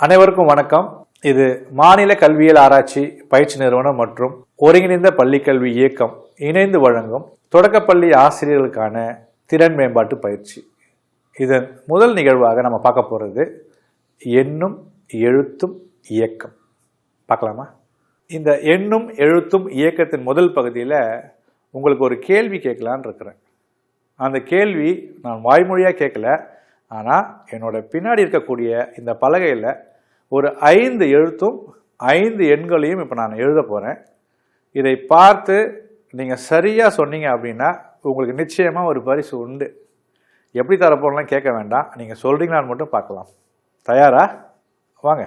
அனைவருக்கும் வணக்கம். இது மாநில கல்வியியல் ஆராய்ச்சி பயிற்சி நிறுவனம் மற்றும் ஒருங்கிணைந்த பள்ளிக்கல்வி இயக்கம் இணைந்து வழங்கும் தொடக்கப்பள்ளி ஆசிரியர்களுக்கான திறன் மேம்பாட்டு பயிற்சி. இதன் முதல் நிகழ்வாக நம்ம பார்க்க போகிறது எண்ணும் எழுத்தும் இயக்கம். பார்க்கலாமா? இந்த எண்ணும் எழுத்தும் இயக்கத்தின் முதல் பகுதியில் உங்களுக்கு ஒரு கேள்வி கேட்கலான்னு இருக்கிறேன். அந்த கேள்வி நான் வாய்மொழியாக கேட்கல ஆனால் என்னோட பின்னாடி இருக்கக்கூடிய இந்த பலகையில் ஒரு ஐந்து எழுத்தும் ஐந்து எண்களையும் இப்போ நான் எழுத போகிறேன் இதை பார்த்து நீங்கள் சரியாக சொன்னீங்க அப்படின்னா உங்களுக்கு நிச்சயமாக ஒரு பரிசு உண்டு. எப்படி தரப்போலாம் கேட்க வேண்டாம். நீங்கள் சொல்கிறீங்களான்னு மட்டும் பார்க்கலாம். தயாரா? வாங்க.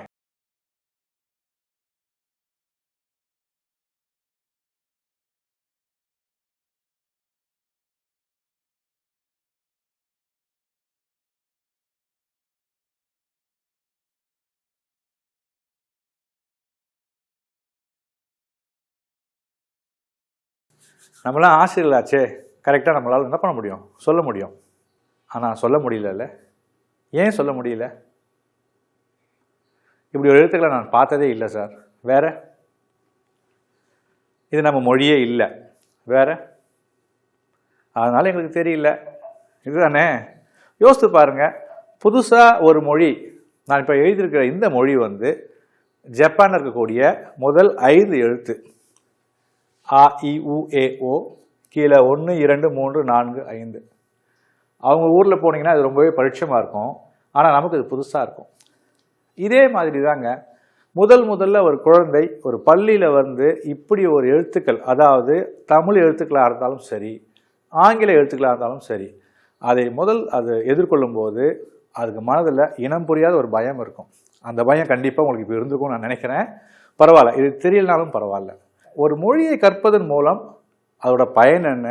நம்மளாம் ஆசிரியர்களாச்சே. கரெக்டாக நம்மளால் என்ன பண்ண முடியும்? சொல்ல முடியும். ஆனால் சொல்ல முடியலல்ல. ஏன் சொல்ல முடியல? இப்படி ஒரு எழுத்துக்களை நான் பார்த்ததே இல்லை சார் வேற? இது நம்ம மொழியே இல்லை. வேற? அதனால் எங்களுக்கு தெரியல. இதுதானே? யோசித்து பாருங்கள் புதுசாக ஒரு மொழி நான் இப்போ எழுதியிருக்கிற இந்த மொழி வந்து ஜப்பானில் இருக்கக்கூடிய முதல் ஐந்து எழுத்து. ஆ இ உ ஏ ஓ கீழே ஒன்று இரண்டு மூன்று நான்கு ஐந்து. அவங்க ஊரில் போனீங்கன்னா அது ரொம்பவே பரிட்சமாக இருக்கும். ஆனால் நமக்கு இது புதுசாக இருக்கும். இதே மாதிரி தாங்க முதல் முதல்ல ஒரு குழந்தை ஒரு பள்ளியில் வந்து இப்படி ஒரு எழுத்துக்கள் அதாவது தமிழ் எழுத்துக்களாக இருந்தாலும் சரி ஆங்கில எழுத்துக்களாக இருந்தாலும் சரி அதை முதல் அது எதிர்கொள்ளும் போது அதுக்கு மனதில் இனம் புரியாத ஒரு பயம் இருக்கும். அந்த பயம் கண்டிப்பாக உங்களுக்கு இப்போ இருந்திருக்கும்னு நான் நினைக்கிறேன். பரவாயில்ல. இது தெரியலனாலும் பரவாயில்ல. ஒரு மொழியை கற்பதன் மூலம் அதோட பயன் என்ன?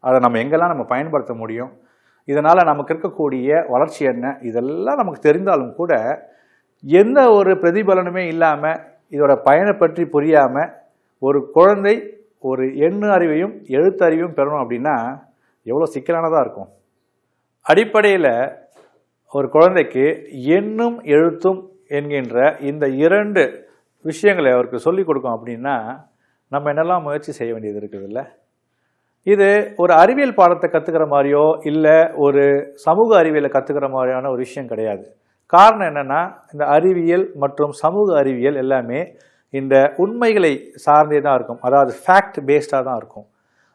அதை நம்ம எங்கெல்லாம் நம்ம பயன்படுத்த முடியும்? இதனால் நமக்கு இருக்கக்கூடிய வளர்ச்சி என்ன? இதெல்லாம் நமக்கு தெரிந்தாலும் கூட எந்த ஒரு பிரதிபலனுமே இல்லாமல் இதோட பயனை பற்றி புரியாமல் ஒரு குழந்தை ஒரு எண்ணு அறிவையும் எழுத்தறிவையும் பெறணும் அப்படின்னா எவ்வளோ சிக்கலானதாக இருக்கும். அடிப்படையில் ஒரு குழந்தைக்கு எண்ணும் எழுத்தும் என்கின்ற இந்த இரண்டு விஷயங்களை அவருக்கு சொல்லிக் கொடுக்கும் அப்படின்னா நம்ம என்னெல்லாம் முயற்சி செய்ய வேண்டியது இருக்குதுல்ல? இது ஒரு அறிவியல் பாடத்தை கற்றுக்கிற மாதிரியோ இல்லை ஒரு சமூக அறிவியலை கற்றுக்கிற மாதிரியான ஒரு விஷயம் கிடையாது. காரணம் என்னென்னா இந்த அறிவியல் மற்றும் சமூக அறிவியல் எல்லாமே இந்த உண்மைகளை சார்ந்தே தான் இருக்கும். அதாவது ஃபேக்ட் பேஸ்டாக தான் இருக்கும்.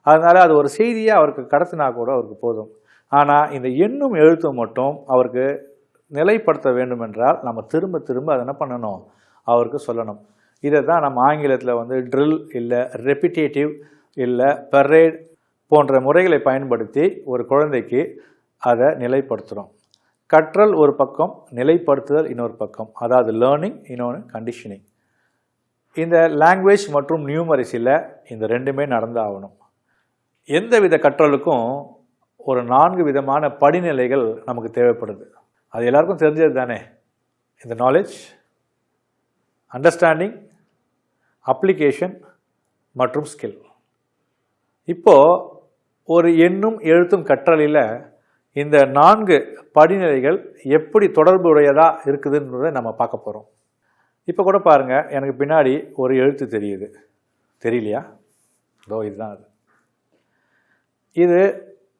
அதனால் அது ஒரு செய்தியாக அவருக்கு கடத்தினா கூட அவருக்கு போதும். ஆனால் இந்த எண்ணும் எழுத்தும் மட்டும் அவருக்கு நிலைப்படுத்த வேண்டும் என்றால் நம்ம திரும்ப திரும்ப அதை என்ன பண்ணணும்? அவருக்கு சொல்லணும். இதை தான் நம்ம ஆங்கிலத்தில் வந்து ட்ரில் இல்லை ரெப்பிட்டேட்டிவ் இல்லை பெரேட் போன்ற முறைகளை பயன்படுத்தி ஒரு குழந்தைக்கு அதை நிலைப்படுத்துகிறோம் கற்றல் ஒரு பக்கம் நிலைப்படுத்துதல் இன்னொரு பக்கம். அதாவது லேர்னிங் இன்னொன்று கண்டிஷனிங் இந்த லாங்குவேஜ் மற்றும் நியூமரிசியில் இந்த ரெண்டுமே நடந்தாகணும். எந்த வித கற்றலுக்கும் ஒரு நான்கு விதமான படிநிலைகள் நமக்கு தேவைப்படுது. அது எல்லாருக்கும் தெரிஞ்சது தானே இந்த நாலேஜ் அண்டர்ஸ்டாண்டிங் அப்ளிகேஷன் மற்றும் ஸ்கில் இப்போது ஒரு எண்ணும் எழுத்தும் கற்றலில் இந்த நான்கு படிநிலைகள் எப்படி தொடர்புடையதாக இருக்குதுன்றதை நம்ம பார்க்க போகிறோம் இப்போ கூட பாருங்கள் எனக்கு பின்னாடி ஒரு எழுத்து தெரியுது. தெரியலையா? இதோ இதுதான் அது. இது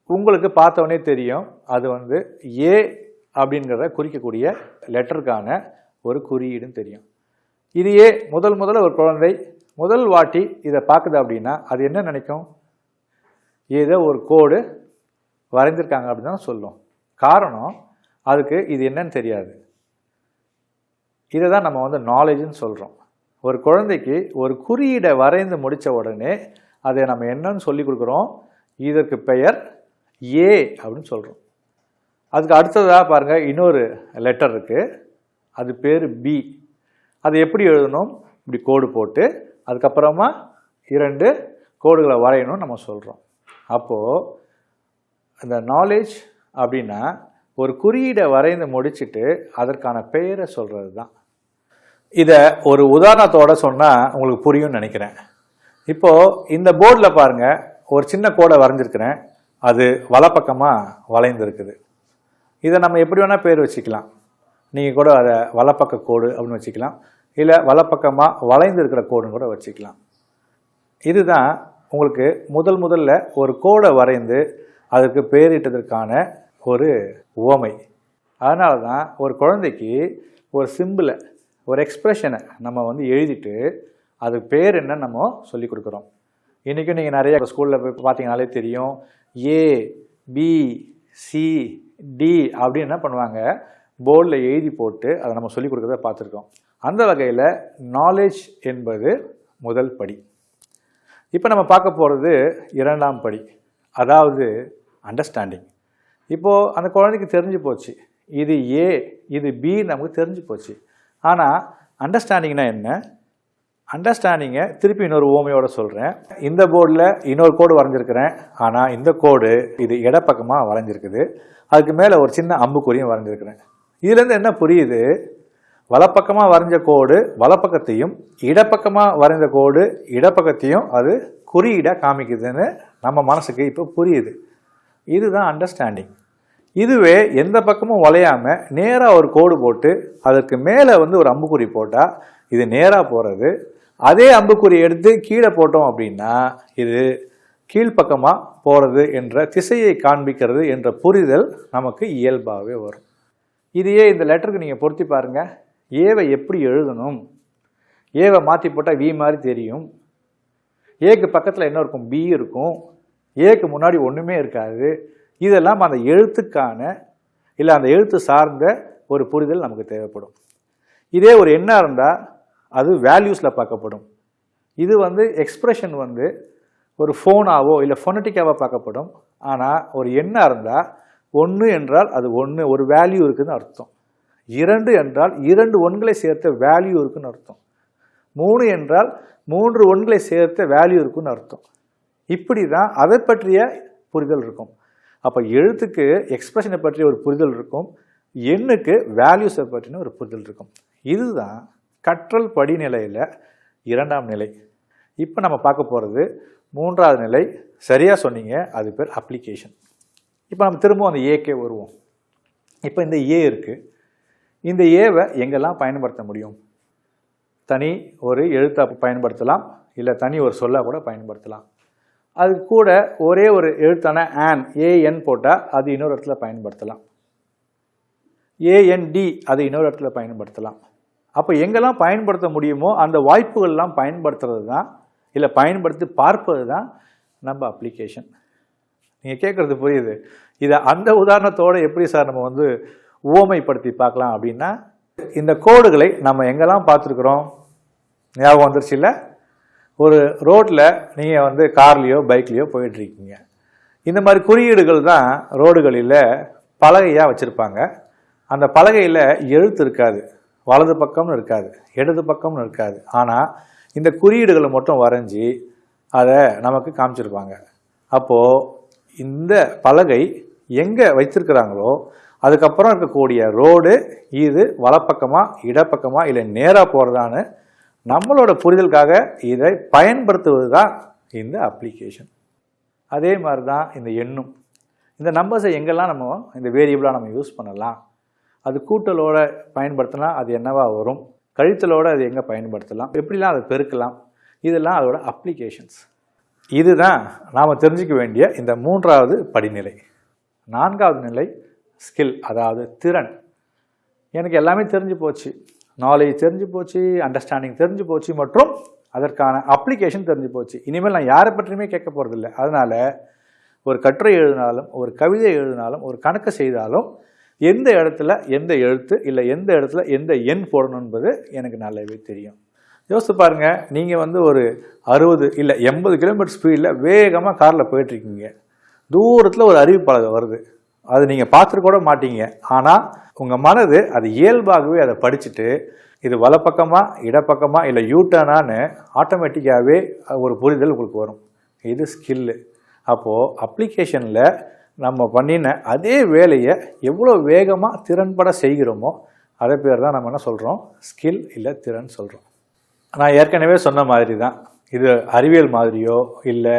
உங்களுக்கு பார்த்தவொடனே தெரியும். அது வந்து ஏ அப்படிங்கிறத குறிக்கக்கூடிய லெட்டருக்கான ஒரு குறியீடும் தெரியும். இதையே முதல் முதல்ல ஒரு குழந்தை முதல் வாட்டி இதை பார்க்குது அப்படின்னா அது என்ன நினைக்கும்? ஏதோ ஒரு கோடு வரைஞ்சிருக்காங்க அப்படின்னு தான் சொல்லும். காரணம் அதுக்கு இது என்னன்னு தெரியாது. இதை தான் நம்ம வந்து நாலேஜ்னு சொல்கிறோம் ஒரு குழந்தைக்கு ஒரு குறியீடை வரைந்து முடித்த உடனே அதை நம்ம என்னன்னு சொல்லி கொடுக்குறோம்? இதற்கு பெயர் ஏ அப்படின்னு சொல்கிறோம் அதுக்கு அடுத்ததாக பாருங்கள் இன்னொரு லெட்டர் இருக்குது அது பேர் பி அது எப்படி எழுதணும்? இப்படி கோடு போட்டு அதுக்கப்புறமா இரண்டு கோடுகளை வரையணும்னு நம்ம சொல்கிறோம் அப்போது இந்த நாலேஜ் அப்படின்னா ஒரு குறியீடை வரைந்து முடிச்சுட்டு அதற்கான பெயரை சொல்கிறது தான் இதை ஒரு உதாரணத்தோடு சொன்னால் உங்களுக்கு புரியும்னு நினைக்கிறேன். இப்போது இந்த போர்டில் பாருங்கள் ஒரு சின்ன கோடை வரைஞ்சிருக்கிறேன். அது வலப்பக்கமாக வளைந்திருக்குது. இதை நம்ம எப்படி வேணால் பேர் வச்சுக்கலாம். நீங்கள் கூட அதை வலப்பக்க கோடு அப்படின்னு வச்சுக்கலாம். இல்லை வலப்பக்கமாக வளைந்து இருக்கிற கோடுன்னு கூட வச்சுக்கலாம். இதுதான் உங்களுக்கு முதல் முதல்ல ஒரு கோடை வரைந்து அதுக்கு பேரிட்டதற்கான ஒரு உவமை. அதனால தான் ஒரு குழந்தைக்கு ஒரு சிம்பிளை ஒரு எக்ஸ்ப்ரெஷனை நம்ம வந்து எழுதிட்டு அதுக்கு பேர் என்ன நம்ம சொல்லி கொடுக்குறோம். இன்றைக்கும் நீங்கள் நிறைய ஸ்கூலில் போய் பார்த்தீங்கனாலே தெரியும். ஏ பி சி டி அப்படின்னு என்ன பண்ணுவாங்க? போர்டில் எழுதி போட்டு அதை நம்ம சொல்லிக் கொடுக்குறத பார்த்துருக்கோம். அந்த வகையில் நாலேஜ் என்பது முதல் படி. இப்போ நம்ம பார்க்க போகிறது இரண்டாம் படி. அதாவது அண்டர்ஸ்டாண்டிங் இப்போது அந்த குழந்தைக்கு தெரிஞ்சு போச்சு. இது ஏ இது பி நமக்கு தெரிஞ்சு போச்சு. ஆனால் அண்டர்ஸ்டாண்டிங்னா என்ன? அண்டர்ஸ்டாண்டிங்கை திருப்பி இன்னொரு ஓமையோடு சொல்கிறேன் இந்த போர்டில் இன்னொரு கோடு வரைஞ்சிருக்கிறேன். ஆனால் இந்த கோடு இது இடப்பக்கமாக வரைஞ்சிருக்குது. அதுக்கு மேலே ஒரு சின்ன அம்புக்குறியும் வரைஞ்சிருக்கிறேன். இதுலேருந்து என்ன புரியுது? வலப்பக்கமாக வரைஞ்ச கோடு வலப்பக்கத்தையும் இடப்பக்கமாக வரைந்த கோடு இடப்பக்கத்தையும் அது குறியீடாக காமிக்குதுன்னு நம்ம மனசுக்கு இப்போ புரியுது. இதுதான் அண்டர்ஸ்டாண்டிங் இதுவே எந்த பக்கமும் வளையாமல் நேராக ஒரு கோடு போட்டு அதற்கு மேலே வந்து ஒரு அம்புக்குறி போட்டால் இது நேராக போகிறது அதே அம்புக்குறி எடுத்து கீழே போட்டோம் அப்படின்னா இது கீழ்ப்பக்கமாக போகிறது என்ற திசையை காண்பிக்கிறது என்ற புரிதல் நமக்கு இயல்பாகவே வரும். இதையே இந்த லெட்டருக்கு நீங்கள் பொருத்தி பாருங்கள் ஏவை எப்படி எழுதணும்? ஏவை மாற்றி போட்டால் வி மாதிரி தெரியும். ஏக்கு பக்கத்தில் என்ன இருக்கும்? பி இருக்கும். ஏக்கு முன்னாடி ஒன்றுமே இருக்காது. இதெல்லாம் அந்த எழுத்துக்கான இல்லை அந்த எழுத்து சார்ந்த ஒரு புரிதல் நமக்கு தேவைப்படும். இதே ஒரு எண்ணாக இருந்தால் அது வேல்யூஸில் பார்க்கப்படும். இது வந்து எக்ஸ்ப்ரெஷன் வந்து ஒரு ஃபோனாவோ இல்லை ஃபொனட்டிக்காவோ பார்க்கப்படும். ஆனால் ஒரு எண்ணாக இருந்தால் ஒன்று என்றால் அது ஒன்று ஒரு வேல்யூ இருக்குதுன்னு அர்த்தம். இரண்டு என்றால் இரண்டு ஒன்களை சேர்த்த வேல்யூ இருக்குன்னு அர்த்தம். மூணு என்றால் மூன்று ஒன்களை சேர்த்த வேல்யூ இருக்குன்னு அர்த்தம். இப்படி தான் அதை பற்றிய புரிதல் இருக்கும். அப்போ எழுத்துக்கு எக்ஸ்பிரஷனை பற்றிய ஒரு புரிதல் இருக்கும். எண்ணுக்கு வேல்யூஸை பற்றின ஒரு புரிதல் இருக்கும். இதுதான் கற்றல் படிநிலையில் இரண்டாம் நிலை. இப்போ நம்ம பார்க்க போகிறது மூன்றாவது நிலை. சரியாக சொன்னீங்க. அது பேர் அப்ளிகேஷன் இப்போ நம்ம திரும்பவும் அந்த ஏக்கே வருவோம். இப்போ இந்த ஏ இருக்குது இந்த ஏவை எங்கெல்லாம் பயன்படுத்த முடியும்? தனி ஒரு எழுத்தை பயன்படுத்தலாம் இல்லை தனி ஒரு சொல்ல கூட பயன்படுத்தலாம். அது கூட ஒரே ஒரு எழுத்தான ஆன் ஏஎன் போட்டால் அது இன்னொரு இடத்துல பயன்படுத்தலாம். ஏஎன்டி அது இன்னொரு இடத்துல பயன்படுத்தலாம். அப்போ எங்கெல்லாம் பயன்படுத்த முடியுமோ அந்த வாய்ப்புகள்லாம் பயன்படுத்துறது தான் இல்லை பயன்படுத்தி பார்ப்பது தான் நம்ம அப்ளிகேஷன் நீங்கள் கேட்குறது புரியுது. இதை அந்த உதாரணத்தோடு எப்படி சார் நம்ம வந்து உவமைப்படுத்தி பார்க்கலாம் அப்படின்னா இந்த கோடுகளை நம்ம எங்கெல்லாம் பார்த்துருக்குறோம்? ஞாபகம் வந்துருச்சு இல்லை? ஒரு ரோட்டில் நீங்கள் வந்து கார்லேயோ பைக்லேயோ போயிட்டுருக்கீங்க. இந்த மாதிரி குறியீடுகள் தான் ரோடுகளில் பலகையாக வச்சுருப்பாங்க. அந்த பலகையில் எழுத்து இருக்காது. வலது பக்கம்னு இருக்காது. இடது பக்கம்னு இருக்காது. ஆனால் இந்த குறியீடுகளை மட்டும் வரைஞ்சி அதை நமக்கு காமிச்சிருப்பாங்க. அப்போது இந்த பலகை எங்கே வச்சிருக்கிறாங்களோ அதுக்கப்புறம் இருக்கக்கூடிய ரோடு இது வலப்பக்கமாக இடப்பக்கமாக இல்லை நேராக போகிறதான்னு நம்மளோட புரிதலுக்காக இதை பயன்படுத்துவது தான் இந்த அப்ளிகேஷன் அதே மாதிரி தான் இந்த எண்ணும். இந்த நம்பர்ஸை எங்கெல்லாம் நம்ம இந்த வேரியபிளாக நம்ம யூஸ் பண்ணலாம் அது கூட்டலோட பயன்படுத்தினா அது என்னவா வரும் கழித்தலோட அது எங்கே பயன்படுத்தலாம் எப்படிலாம் அதை பெருக்கலாம் இதெல்லாம் அதோட அப்ளிகேஷன்ஸ் இதுதான் நாம் தெரிஞ்சிக்க வேண்டிய இந்த மூன்றாவது படிநிலை. நான்காவது நிலை ஸ்கில் அதாவது திறன். எனக்கு எல்லாமே தெரிஞ்சு போச்சு. நாலேஜ் தெரிஞ்சு போச்சு அண்டர்ஸ்டாண்டிங் தெரிஞ்சு போச்சு மற்றும் அதற்கான அப்ளிகேஷன் தெரிஞ்சு போச்சு. இனிமேல் நான் யாரை பற்றியுமே கேட்க போகிறதில்ல அதனால் ஒரு கட்டுரை எழுதினாலும் ஒரு கவிதை எழுதினாலும் ஒரு கணக்கு செய்தாலும் எந்த இடத்துல எந்த எழுத்து இல்லை எந்த இடத்துல எந்த எண் போடணும் என்பது எனக்கு நல்லாவே தெரியும். யோசித்து பாருங்கள் நீங்கள் வந்து ஒரு அறுபது இல்லை எண்பது கிலோமீட்டர் ஸ்பீடில் வேகமாக காரில் போயிட்டுருக்கீங்க தூரத்தில் ஒரு அறிவிப்பாளர் வருது. அது நீங்கள் பார்த்துட்டு கூட மாட்டீங்க. ஆனால் உங்கள் மனது அது இயல்பாகவே அதை படிச்சுட்டு இது வலப்பக்கமாக இடப்பக்கமாக இல்லை யூட்டர்னான்னு ஆட்டோமேட்டிக்காகவே ஒரு புரிதல் உங்களுக்கு வரும். இது ஸ்கில்லு அப்போது அப்ளிகேஷனில் நம்ம பண்ணின அதே வேலையை எவ்வளோ வேகமாக திறன்பட செய்கிறோமோ அதை பேர் தான் நம்ம என்ன சொல்கிறோம் ஸ்கில் இல்லை திறன் சொல்கிறோம் நான் ஏற்கனவே சொன்ன மாதிரி தான் இது அறிவியல் மாதிரியோ இல்லை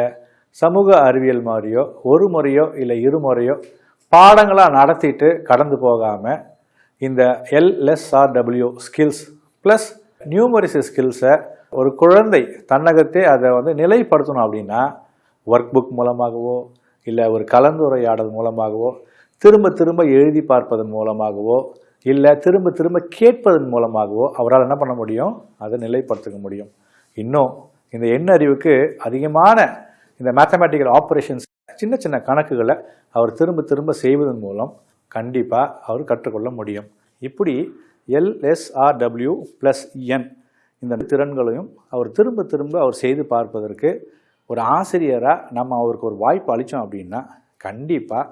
சமூக அறிவியல் மாதிரியோ ஒரு முறையோ இல்லை இருமுறையோ பாடங்களாக நடத்திட்டு கடந்து போகாமல் இந்த எல்எஸ்ஆர்டபிள்யூ ஸ்கில்ஸ் ப்ளஸ் நியூமரிசி ஸ்கில்ஸை ஒரு குழந்தை தன்னகத்தே அதை வந்து நிலைப்படுத்தணும் அப்படின்னா ஒர்க் புக் மூலமாகவோ இல்லை ஒரு கலந்துரையாடல் மூலமாகவோ திரும்ப திரும்ப எழுதி பார்ப்பதன் மூலமாகவோ இல்லை திரும்ப திரும்ப கேட்பதன் மூலமாகவோ அவரால் என்ன பண்ண முடியும்? அதை நிலைப்படுத்திக்க முடியும். இன்னும் இந்த எண்ணறிவுக்கு அதிகமான இந்த மேத்தமேட்டிக்கல் ஆப்ரேஷன்ஸ் சின்ன சின்ன கணக்குகளை அவர் திரும்ப திரும்ப செய்வதன் மூலம் கண்டிப்பாக அவர் கற்றுக்கொள்ள முடியும். இப்படி எல்எஸ்ஆர்டபிள்யூ ப்ளஸ் என் இந்த திறன்களையும் அவர் திரும்ப திரும்ப அவர் செய்து பார்ப்பதற்கு ஒரு ஆசிரியராக நம்ம அவருக்கு ஒரு வாய்ப்பு அளித்தோம் அப்படின்னா கண்டிப்பாக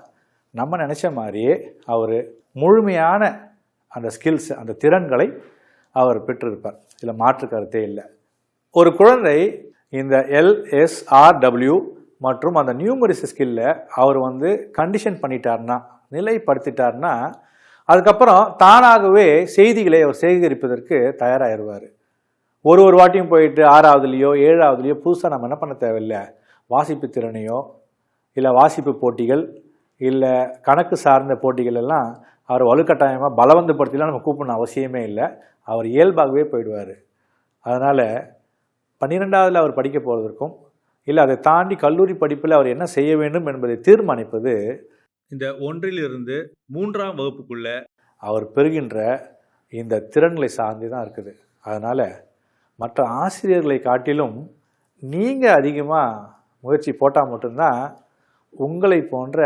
நம்ம நினச்ச மாதிரியே அவர் முழுமையான அந்த ஸ்கில்ஸ் அந்த திறன்களை அவர் பெற்றிருப்பார். இதில் மாற்று கருத்தே இல்லை. ஒரு குழந்தை இந்த எல்எஸ்ஆர்டபிள்யூ மற்றும் அந்த நியூமரிஸ் ஸ்கில்ல அவர் வந்து கண்டிஷன் பண்ணிட்டார்னா நிலைப்படுத்திட்டார்னா அதுக்கப்புறம் தானாகவே செய்திகளை அவர் சேகரிப்பதற்கு தயாராகிடுவார் ஒரு ஒரு வாட்டியும் போயிட்டு ஆறாவதுலேயோ ஏழாவதுலேயோ புதுசாக நம்ம என்ன பண்ண தேவையில்லை? வாசிப்பு திறனையோ இல்லை வாசிப்பு போட்டிகள் இல்லை கணக்கு சார்ந்த போட்டிகள் எல்லாம் அவர் வலுக்கட்டாயமாக பலவந்தப்படுத்திலாம் நம்ம கூப்பிடணும் அவசியமே இல்லை. அவர் இயல்பாகவே போயிடுவார். அதனால் பன்னிரெண்டாவதில் அவர் படிக்க போவதற்கும் இல்லை அதை தாண்டி கல்லூரி படிப்பில் அவர் என்ன செய்ய வேண்டும் என்பதை தீர்மானிப்பது இந்த ஒன்றிலிருந்து மூன்றாம் வகுப்புக்குள்ள அவர் பெறுகின்ற இந்த திறன்களை சார்ந்து தான் இருக்குது. அதனால் மற்ற ஆசிரியர்களை காட்டிலும் நீங்கள் அதிகமாக முயற்சி போட்டால் மட்டும்தான் உங்களை போன்ற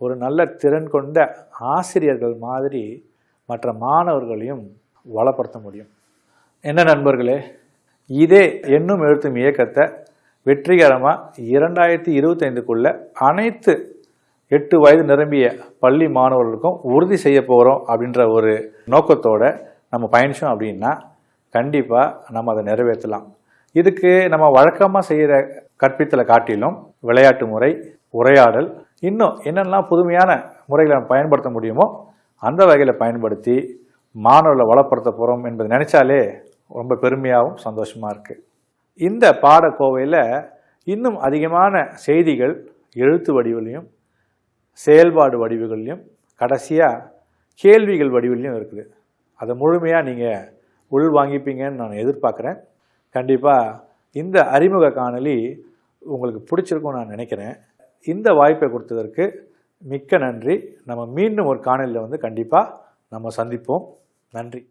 ஒரு நல்ல திறன் கொண்ட ஆசிரியர்கள் மாதிரி மற்ற மாணவர்களையும் வளப்படுத்த முடியும். என்ன நண்பர்களே இதே எண்ணும் எழுத்தும் இயக்கத்தை வெற்றிகரமாக இரண்டாயிரத்தி இருபத்தைந்துக்குள்ள அனைத்து எட்டு வயது நிரம்பிய பள்ளி மாணவர்களுக்கும் உறுதி செய்ய போகிறோம் அப்படின்ற ஒரு நோக்கத்தோடு நம்ம பயணிச்சோம் அப்படின்னா கண்டிப்பாக நம்ம அதை நிறைவேற்றலாம். இதுக்கு நம்ம வழக்கமாக செய்கிற கற்பித்தலை காட்டிலும் விளையாட்டு முறை உரையாடல் இன்னும் என்னெல்லாம் புதுமையான முறைகளை நம்ம பயன்படுத்த முடியுமோ அந்த வகையில் பயன்படுத்தி மாணவர்களை வளப்படுத்த போகிறோம் என்பதை நினச்சாலே ரொம்ப பெருமையாகவும் சந்தோஷமாக இருக்குது இந்த பாடக்கோவையில் இன்னும் அதிகமான செய்திகள் எழுத்து வடிவிலையும் செயல்பாடு வடிவுகள்லையும் கடைசியாக கேள்விகள் வடிவிலையும் இருக்குது. அதை முழுமையாக நீங்கள் உள் வாங்கிப்பீங்கன்னு நான் எதிர்பார்க்குறேன். கண்டிப்பாக இந்த அறிமுக காணொலி உங்களுக்கு பிடிச்சிருக்கும்னு நான் நினைக்கிறேன். இந்த வாய்ப்பை கொடுத்ததற்கு மிக்க நன்றி. நம்ம மீண்டும் ஒரு காணொலியில் வந்து கண்டிப்பாக நம்ம சந்திப்போம். நன்றி.